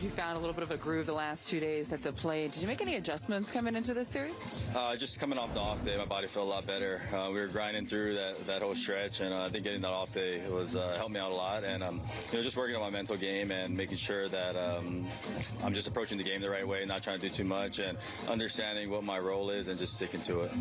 You found a little bit of a groove the last two days at the plate. Did you make any adjustments coming into this series? Uh, just coming off the off day, my body felt a lot better. Uh, we were grinding through that, that whole stretch, and uh, I think getting that off day was uh, helped me out a lot. And um, you know, just working on my mental game and making sure that um, I'm just approaching the game the right way, not trying to do too much, and understanding what my role is, and just sticking to it.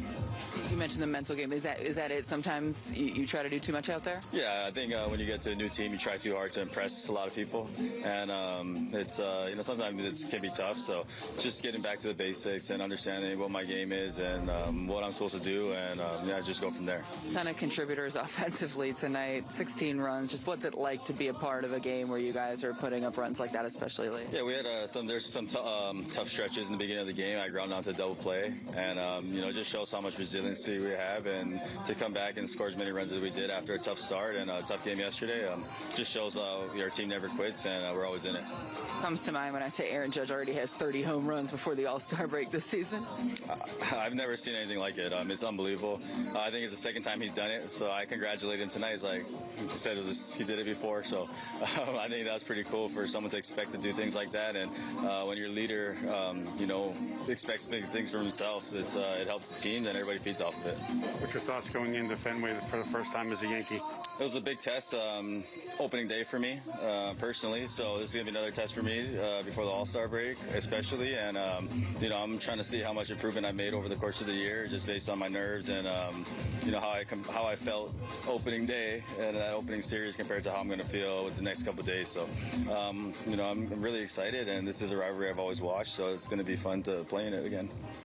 You mentioned the mental game. Is that is that it? Sometimes you, you try to do too much out there. Yeah, I think uh, when you get to a new team, you try too hard to impress a lot of people, and um, it's uh, you know sometimes it can be tough. So just getting back to the basics and understanding what my game is and um, what I'm supposed to do, and um, yeah, just go from there. Ton of contributors offensively tonight. 16 runs. Just what's it like to be a part of a game where you guys are putting up runs like that, especially late? Yeah, we had uh, some. There's some t- um, tough stretches in the beginning of the game. I ground out to double play, and um, you know just shows how much resiliency we have, and to come back and score as many runs as we did after a tough start and a tough game yesterday, um, just shows uh, our team never quits and uh, we're always in it. Comes to mind when I say Aaron Judge already has 30 home runs before the All Star break this season. I've never seen anything like it. Um, it's unbelievable. Uh, I think it's the second time he's done it, so I congratulate him tonight. It's like he said, it was he did it before, so um, I think that's pretty cool for someone to expect to do things like that. And uh, when your leader, um, you know, expects big things from himself, uh, it helps the team, and everybody feeds off of it. What's your thoughts going into Fenway for the first time as a Yankee? It was a big test, um, opening day for me uh, personally. So this is gonna be another test for me uh, before the All Star break, especially. And um, you know, I'm trying to see how much improvement I made over the course of the year, just based on my nerves and um, you know how I com- how I felt opening day and that opening series compared to how I'm going to feel with the next couple days. So um, you know, I'm really excited, and this is a rivalry I've always watched, so it's going to be fun to play in it again.